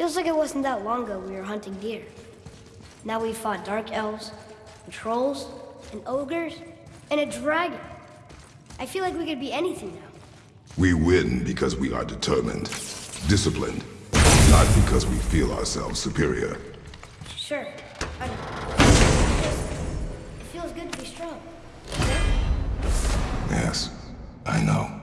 Feels like it wasn't that long ago we were hunting deer. Now we fought dark elves, and trolls, and ogres, and a dragon. I feel like we could be anything now. We win because we are determined, disciplined, not because we feel ourselves superior. Sure, I know. It feels good to be strong. Yes, I know.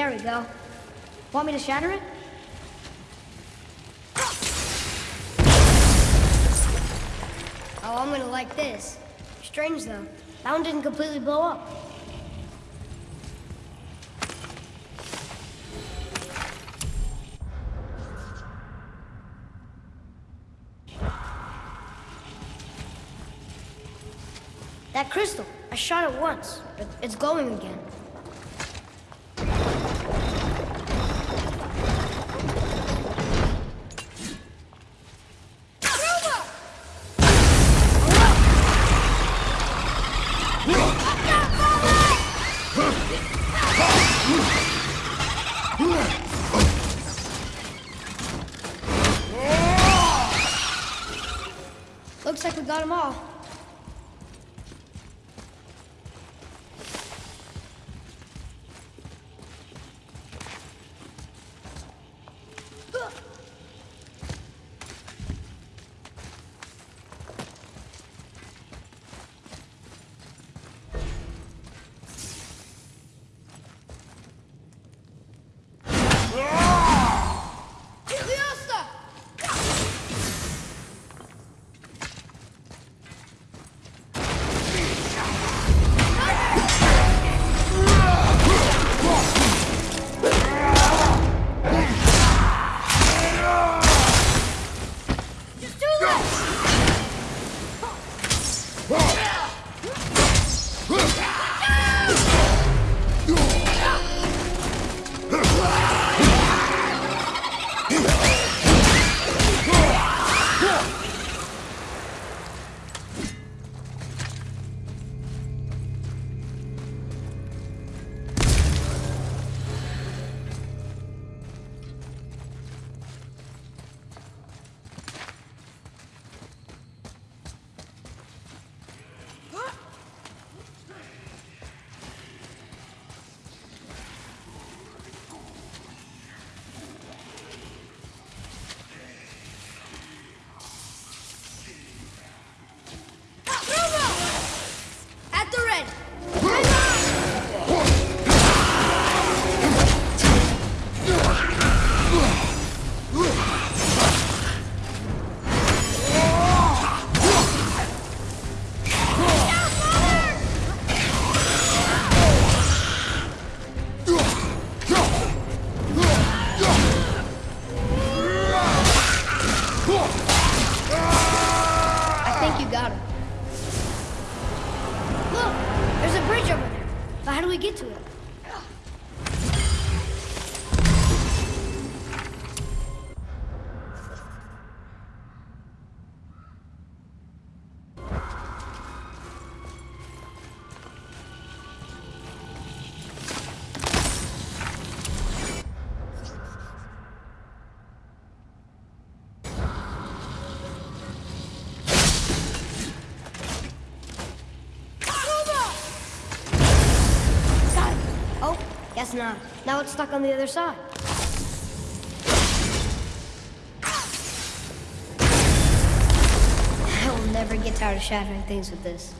There we go. Want me to shatter it? Oh, I'm gonna like this. Strange though. That one didn't completely blow up. That crystal, I shot it once, but it's glowing again. Guess not. Now it's stuck on the other side. I will never get tired of shattering things with this.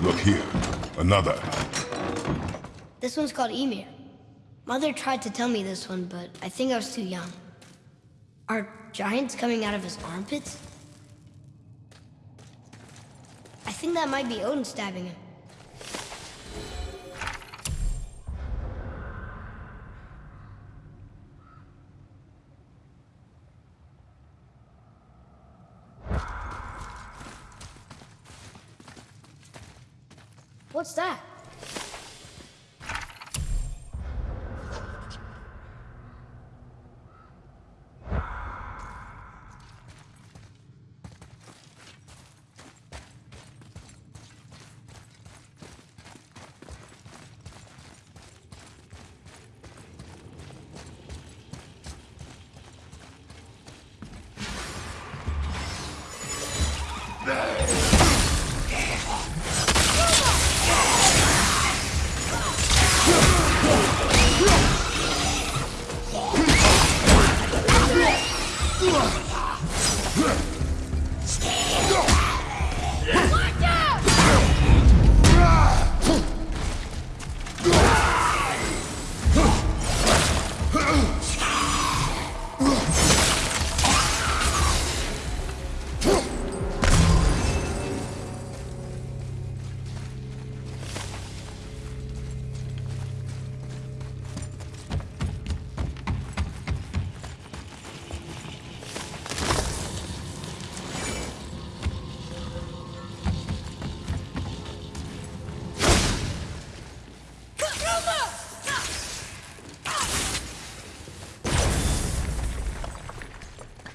Look here. Another. This one's called Ymir. Mother tried to tell me this one, but I think I was too young. Are giants coming out of his armpits? I think that might be Odin stabbing him.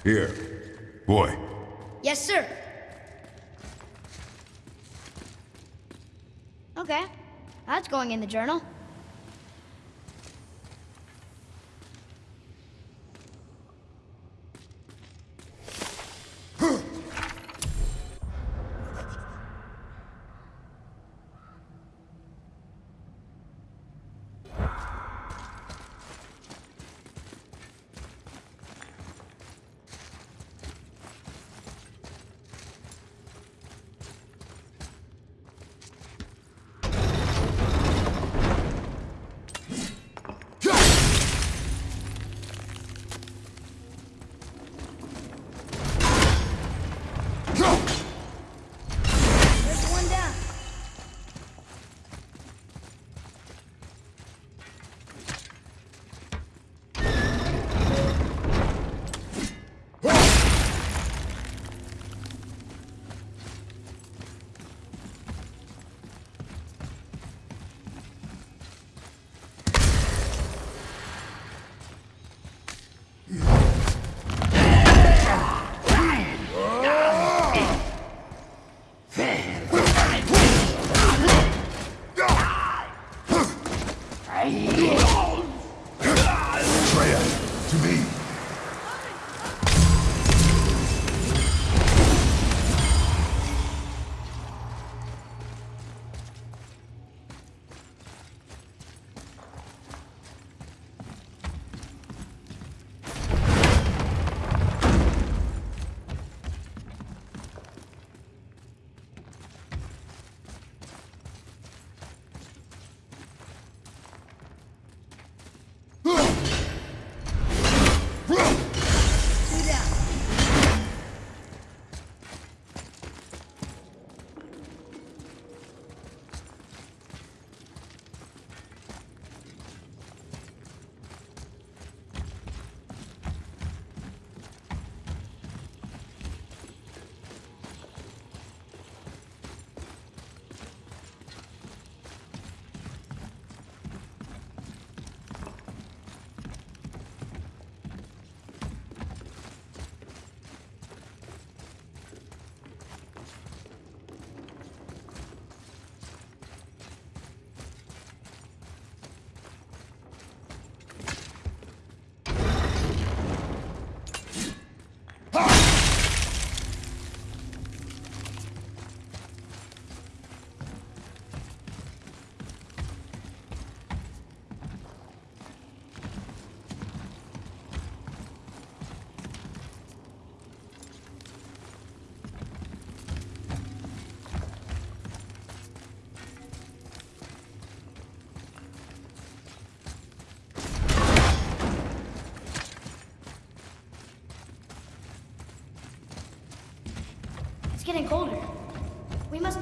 Here. Boy. Yes, sir. Okay. That's going in the journal.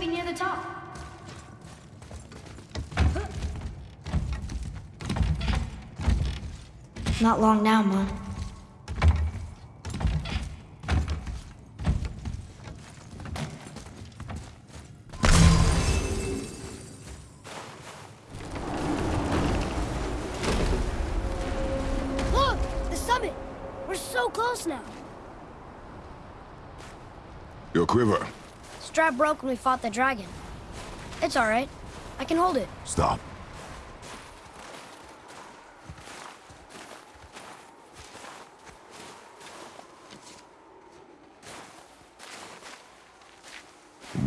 Be near the top. Not long now, Mom. Look! The summit! We're so close now! Your quiver. Broke when we fought the dragon. It's alright. I can hold it. Stop.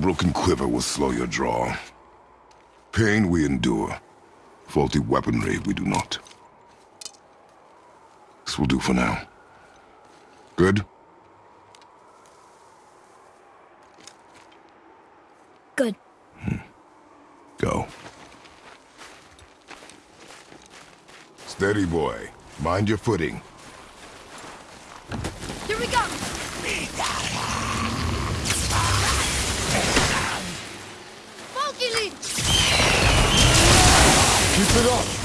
Broken quiver will slow your draw. Pain we endure. Faulty weaponry we do not. This will do for now. Good? Good. Go. Steady, boy. Mind your footing. Here we go! Funky Keep it up!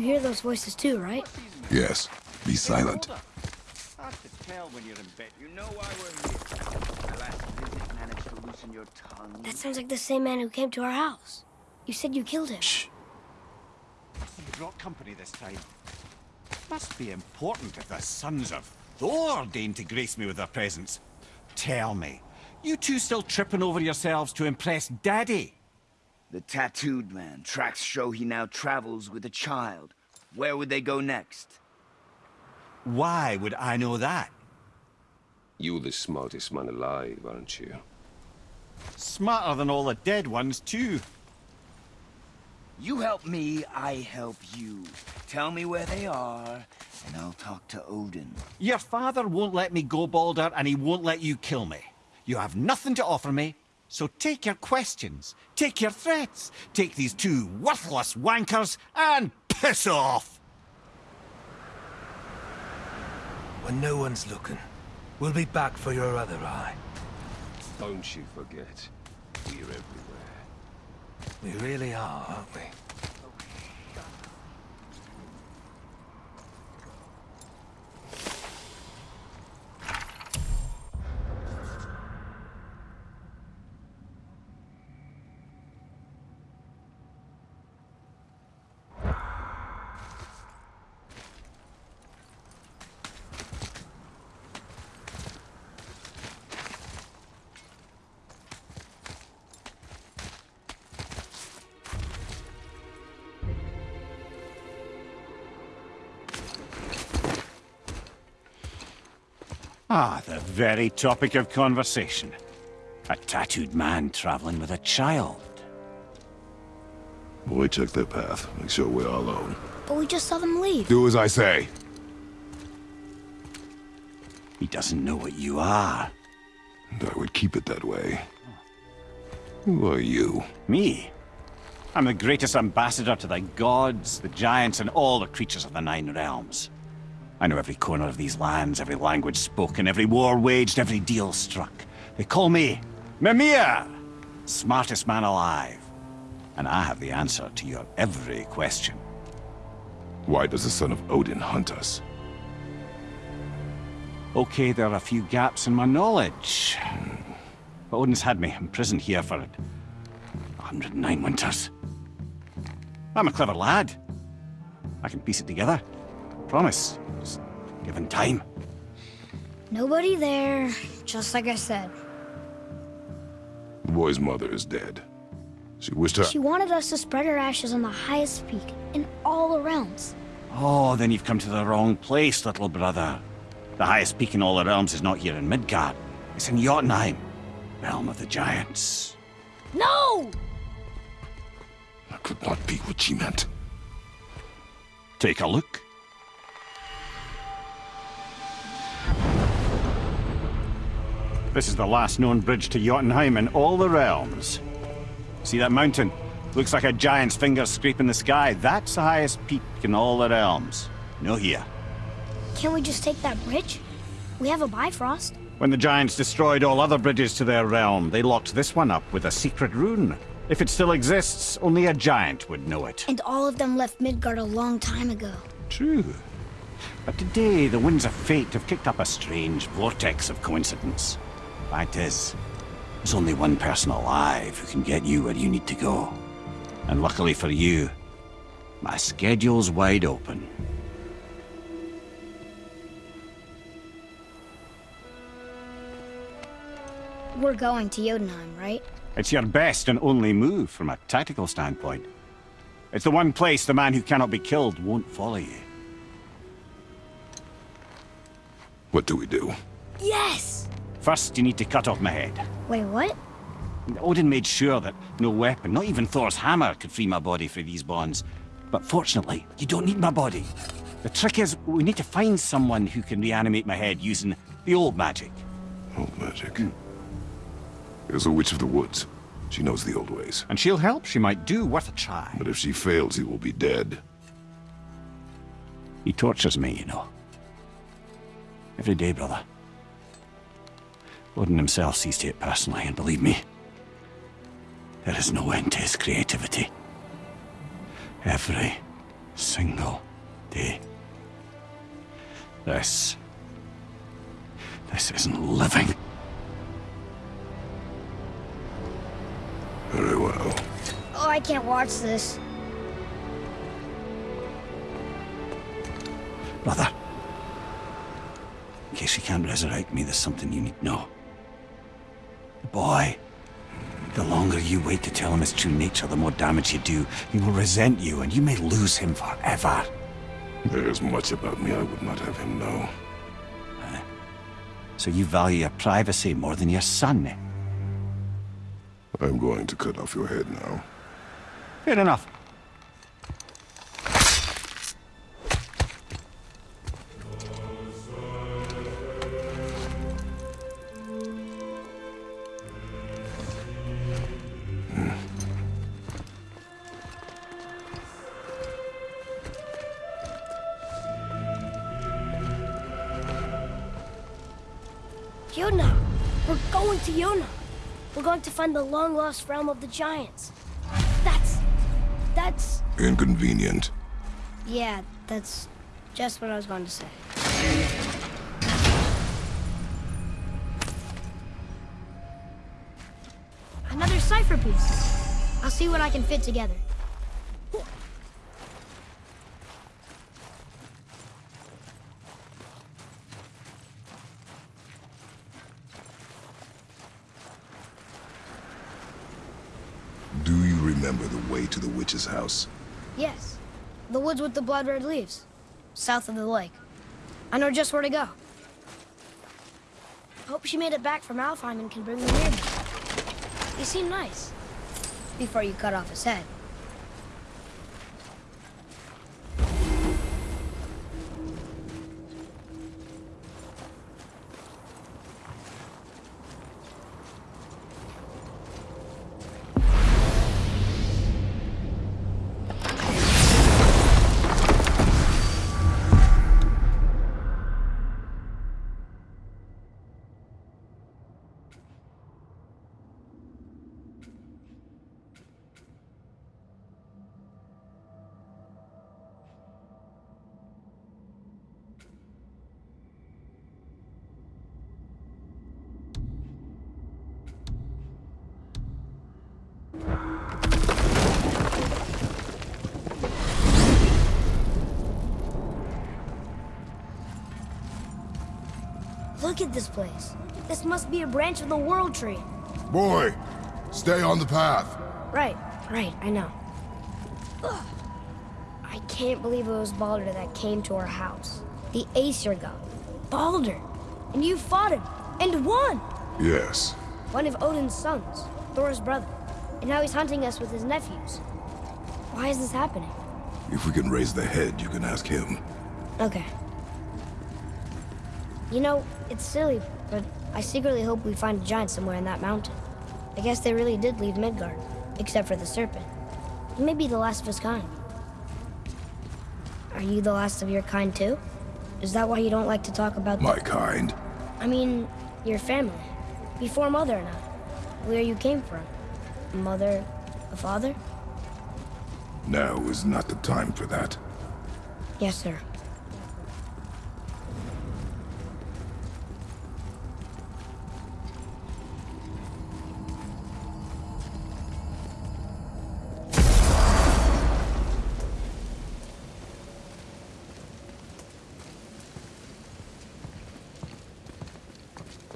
You hear those voices too, right? Yes. Be silent. Hard to tell when you're in bed. You know why we're here. My last visit managed to loosen your tongue. That sounds like the same man who came to our house. You said you killed him. Shh. You brought company this time. Must be important if the sons of Thor deign to grace me with their presence. Tell me, you two still tripping over yourselves to impress Daddy? The tattooed man. Tracks show he now travels with a child. Where would they go next? Why would I know that? You're the smartest man alive, aren't you? Smarter than all the dead ones, too. You help me, I help you. Tell me where they are, and I'll talk to Odin. Your father won't let me go, Baldur, and he won't let you kill me. You have nothing to offer me, so take your questions, take your threats, take these two worthless wankers, and piss off! When no one's looking, we'll be back for your other eye. Don't you forget, we're everywhere. We really are, aren't we? Ah, the very topic of conversation. A tattooed man traveling with a child. Boy, check their path. Make sure we're all alone. But we just saw them leave. Do as I say. He doesn't know what you are. And I would keep it that way. Who are you? Me? I'm the greatest ambassador to the gods, the giants, and all the creatures of the Nine Realms. I know every corner of these lands, every language spoken, every war waged, every deal struck. They call me Mimir, smartest man alive. And I have the answer to your every question. Why does the son of Odin hunt us? Okay, there are a few gaps in my knowledge. But Odin's had me imprisoned here for 109 winters. I'm a clever lad. I can piece it together. Promise. Just given time. Nobody there, just like I said. The boy's mother is dead. She wished her... She wanted us to spread her ashes on the highest peak in all the realms. Oh, then you've come to the wrong place, little brother. The highest peak in all the realms is not here in Midgard. It's in Jotunheim, realm of the giants. No! That could not be what she meant. Take a look. This is the last known bridge to Jotunheim in all the realms. See that mountain? Looks like a giant's finger scraping the sky. That's the highest peak in all the realms. No here. Can't we just take that bridge? We have a Bifrost. When the giants destroyed all other bridges to their realm, they locked this one up with a secret rune. If it still exists, only a giant would know it. And all of them left Midgard a long time ago. True. But today, the winds of fate have kicked up a strange vortex of coincidence. Fact is, there's only one person alive who can get you where you need to go. And luckily for you, my schedule's wide open. We're going to Jotunheim, right? It's your best and only move from a tactical standpoint. It's the one place the man who cannot be killed won't follow you. What do we do? Yes! First, you need to cut off my head. Wait, what? Odin made sure that no weapon, not even Thor's hammer, could free my body from these bonds. But fortunately, you don't need my body. The trick is, we need to find someone who can reanimate my head using the old magic. Old magic. There's a witch of the woods. She knows the old ways. And she'll help, she might do, worth a try. But if she fails, he will be dead. He tortures me, you know. Every day, brother. Odin himself sees to it personally, and believe me, there is no end to his creativity. Every single day. This... This isn't living. Very well. Oh, I can't watch this. Brother. In case you can't resurrect me, there's something you need to know. Boy. The longer you wait to tell him his true nature, the more damage you do. He will resent you, and you may lose him forever. There is much about me I would not have him know. So you value your privacy more than your son, eh? I'm going to cut off your head now. Fair enough. Find the long-lost realm of the giants. That's... that's... Inconvenient. Yeah, that's just what I was going to say. Another cipher piece. I'll see what I can fit together. Do you remember the way to the witch's house? Yes. The woods with the blood red leaves. South of the lake. I know just where to go. Hope she made it back from Alfheim and can bring me near me. You seem nice. Before you cut off his head. Look at this place. This must be a branch of the World Tree. Boy, stay on the path. Right, right, I know. Ugh. I can't believe it was Baldur that came to our house. The Aesir god. Baldur! And you fought him, and won! Yes. One of Odin's sons, Thor's brother. And now he's hunting us with his nephews. Why is this happening? If we can raise the head, you can ask him. Okay. You know, it's silly, but I secretly hope we find a giant somewhere in that mountain. I guess they really did leave Midgard, except for the serpent. He may be the last of his kind. Are you the last of your kind too? Is that why you don't like to talk about My kind. I mean, your family. Before Mother and I. Where you came from. A mother, a father? Now is not the time for that. Yes, sir.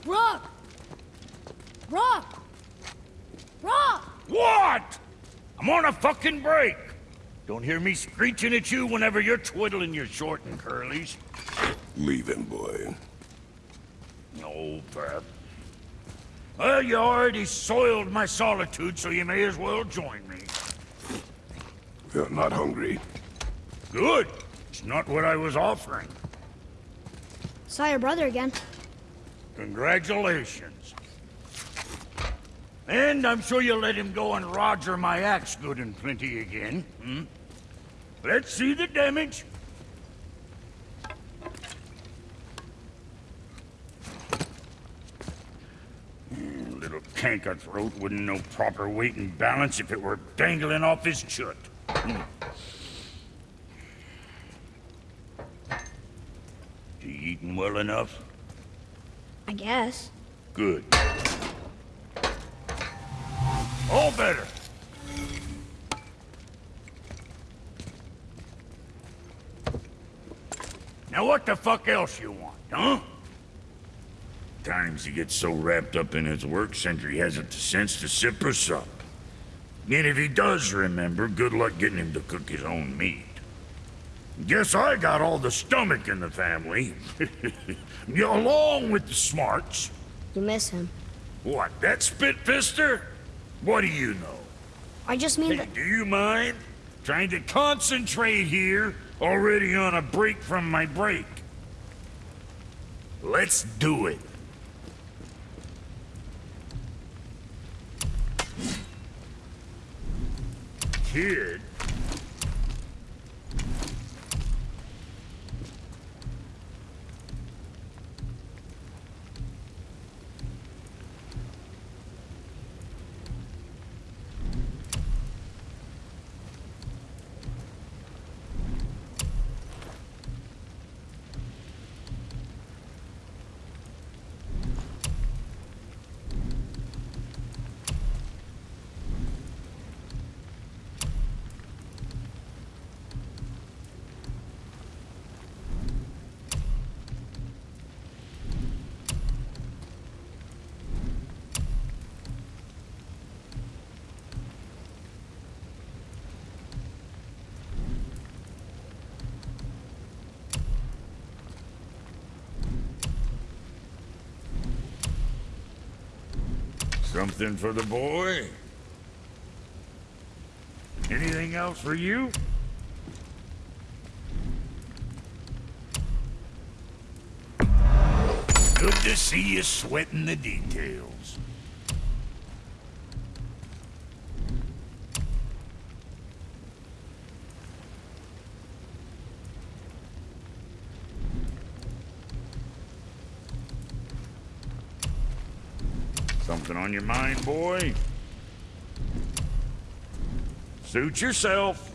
Brok! Brok! Brok! What? I'm on a fucking break. Don't hear me screeching at you whenever you're twiddling your short and curlies. Leave him, boy. No, Pep. Well, you already soiled my solitude, so you may as well join me. You're not hungry. Good. It's not what I was offering. Saw your brother again. Congratulations. And I'm sure you'll let him go and roger my axe good and plenty again, hmm? Let's see the damage. Hmm, Little canker throat wouldn't know proper weight and balance if it were dangling off his chut. Hmm. You eating well enough? I guess. Good. All better. Now what the fuck else you want, huh? Times he gets so wrapped up in his work, Sindri hasn't the sense to sip or sup. And if he does remember, good luck getting him to cook his own meat. Guess I got all the stomach in the family. Along with the smarts. You miss him. What, that spit-fister? What do you know? I just mean Hey, that... do you mind? Trying to concentrate here, already on a break from my break. Let's do it. Kid? Something for the boy? Anything else for you? Good to see you sweating the details. Something on your mind, boy? Suit yourself.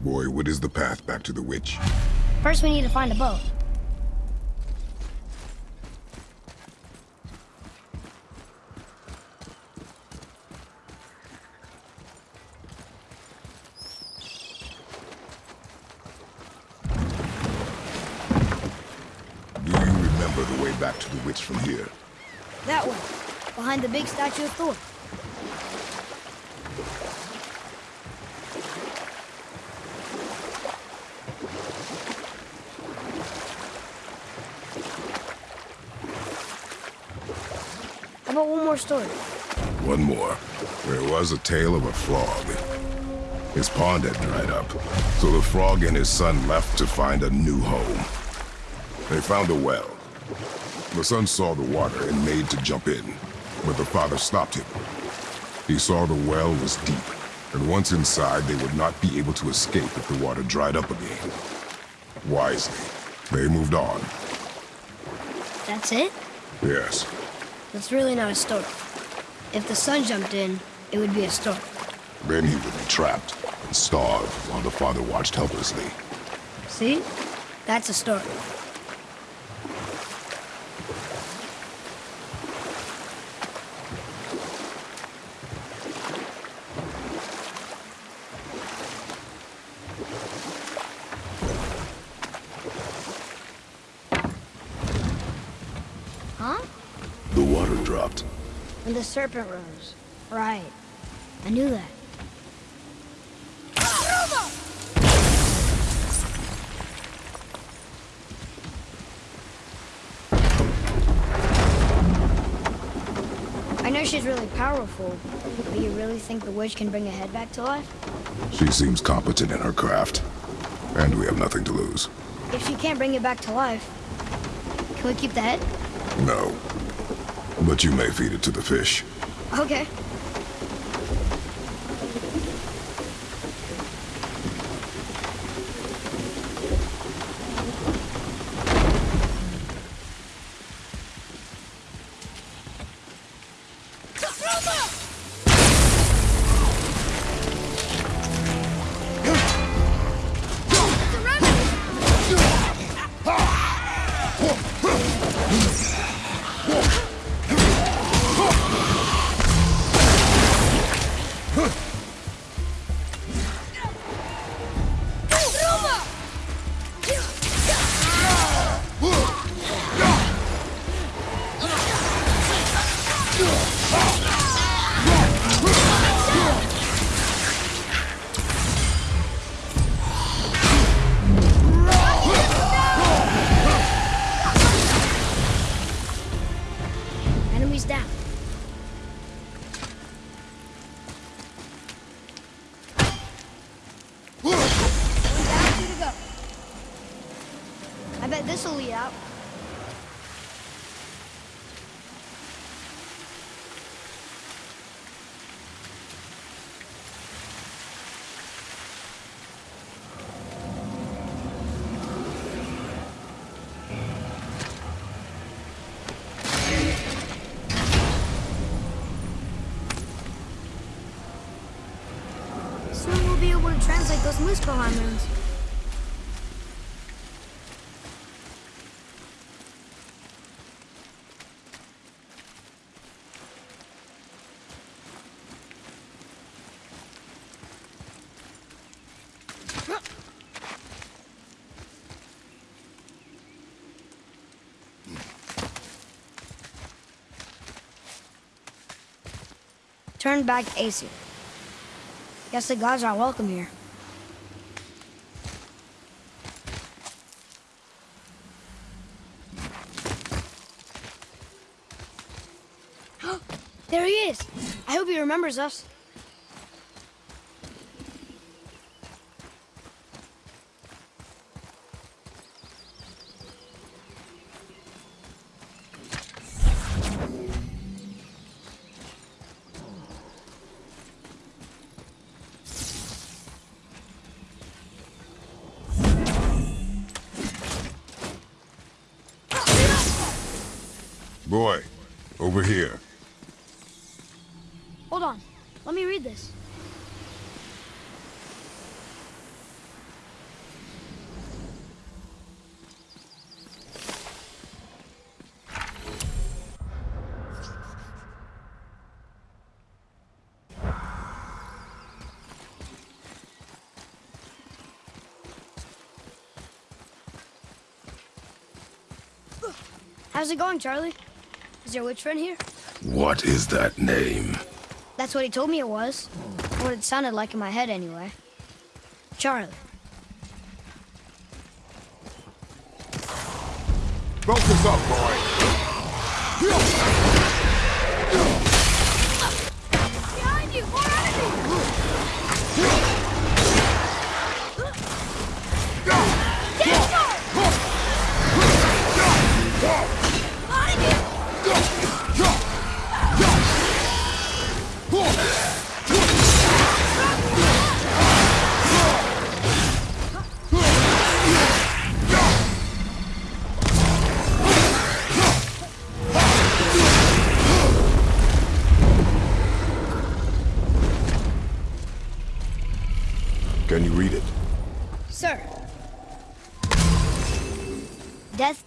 Boy, what is the path back to the witch? First, we need to find a boat. Do you remember the way back to the witch from here? That way, behind the big statue of Thor. How about one more story? One more. There was a tale of a frog. His pond had dried up, so the frog and his son left to find a new home. They found a well. The son saw the water and made to jump in, but the father stopped him. He saw the well was deep, and once inside, they would not be able to escape if the water dried up again. Wisely, they moved on. That's it? Yes, That's really not a story. If the son jumped in, it would be a story. then he would be trapped and starve while the father watched helplessly. See? That's a story. Huh? The water dropped. And the serpent rose. Right. I knew that. I know she's really powerful, but you really think the witch can bring a head back to life? She seems competent in her craft, and we have nothing to lose. If she can't bring it back to life, can we keep the head? No. But you may feed it to the fish. Okay. Runes. Turn back Aesir. Guess the gods aren't welcome here. There he is! I hope he remembers us. Boy, over here. Hold on. Let me read this. How's it going, Charlie? Is your witch friend here? What is that name? That's what he told me it was. What it sounded like in my head, anyway. Charlie. Focus up, boy.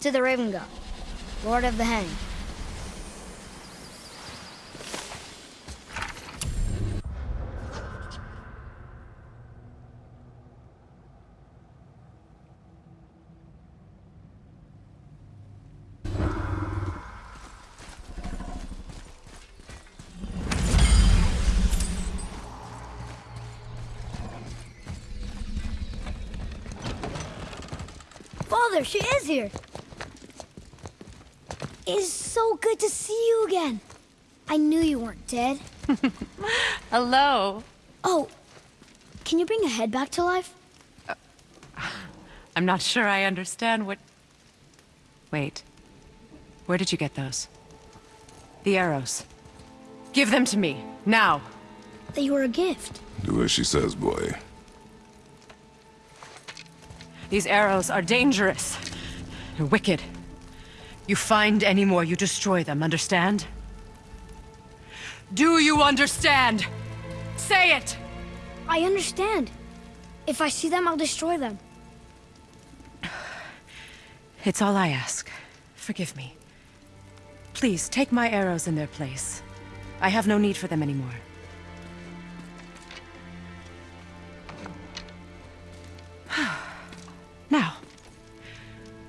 To the Raven God, Lord of the Hanged. Father, she is here. It is so good to see you again. I knew you weren't dead. Hello. Oh, can you bring a head back to life? Uh, I'm not sure I understand what... Wait. Where did you get those? The arrows. Give them to me, now. They were a gift. Do as she says, boy. These arrows are dangerous. They're wicked. You find any more, you destroy them, understand? Do you understand? Say it! I understand. If I see them, I'll destroy them. It's all I ask. Forgive me. Please, take my arrows in their place. I have no need for them anymore. now,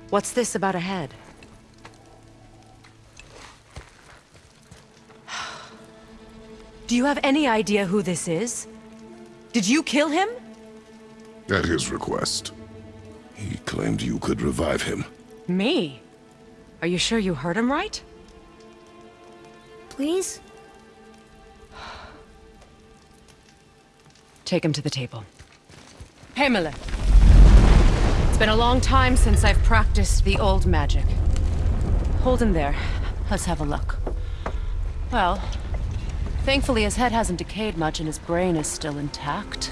what's this about a head? Do you have any idea who this is? Did you kill him? At his request. He claimed you could revive him. Me? Are you sure you heard him right? Please? Take him to the table. Hamlet. It's been a long time since I've practiced the old magic. Hold him there. Let's have a look. Well, thankfully his head hasn't decayed much and his brain is still intact.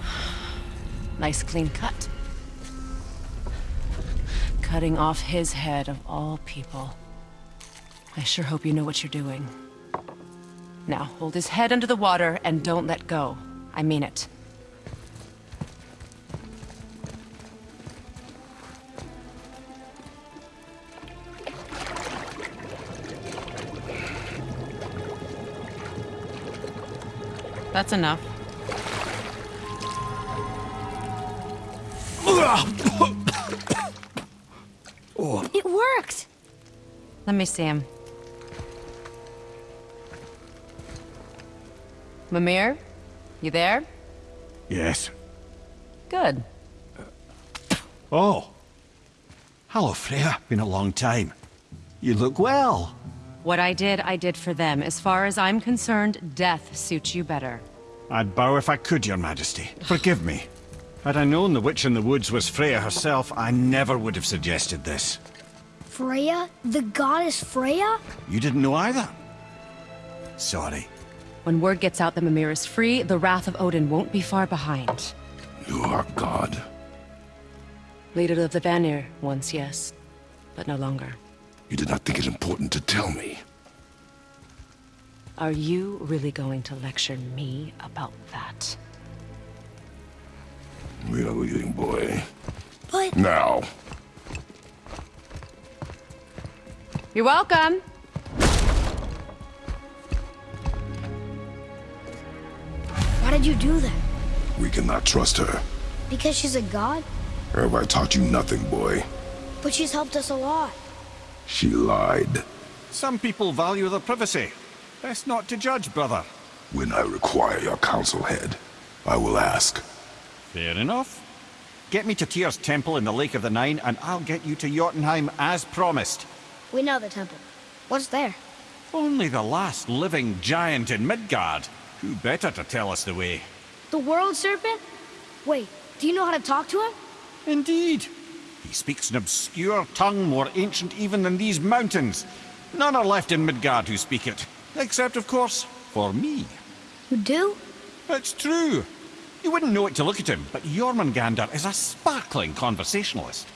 Nice clean cut. Cutting off his head of all people. I sure hope you know what you're doing. Now, hold his head under the water and don't let go. I mean it. That's enough. It worked! Let me see him. Mimir? You there? Yes. Good. Oh. Hello, Freya. Been a long time. You look well. What I did, I did for them. As far as I'm concerned, death suits you better. I'd bow if I could, your majesty. Forgive me. Had I known the witch in the woods was Freya herself, I never would have suggested this. Freya? The goddess Freya? You didn't know either? Sorry. When word gets out that Mimir is free, the wrath of Odin won't be far behind. You are God. Leader of the Vanir, once yes, but no longer. You did not think it important to tell me. Are you really going to lecture me about that? We are leaving, boy. But Now. You're welcome! why did you do that? We cannot trust her. Because she's a god? Or have I taught you nothing, boy? But she's helped us a lot. She lied. Some people value their privacy. Best not to judge, brother. When I require your counsel head, I will ask. Fair enough. Get me to Tyr's temple in the Lake of the Nine, and I'll get you to Jotunheim as promised. We know the temple. What's there? Only the last living giant in Midgard. Who better to tell us the way? The world serpent? Wait, do you know how to talk to him? Indeed. He speaks an obscure tongue more ancient even than these mountains. None are left in Midgard who speak it. Except, of course, for me. You do? It's true. You wouldn't know it to look at him, but Jormungandr is a sparkling conversationalist.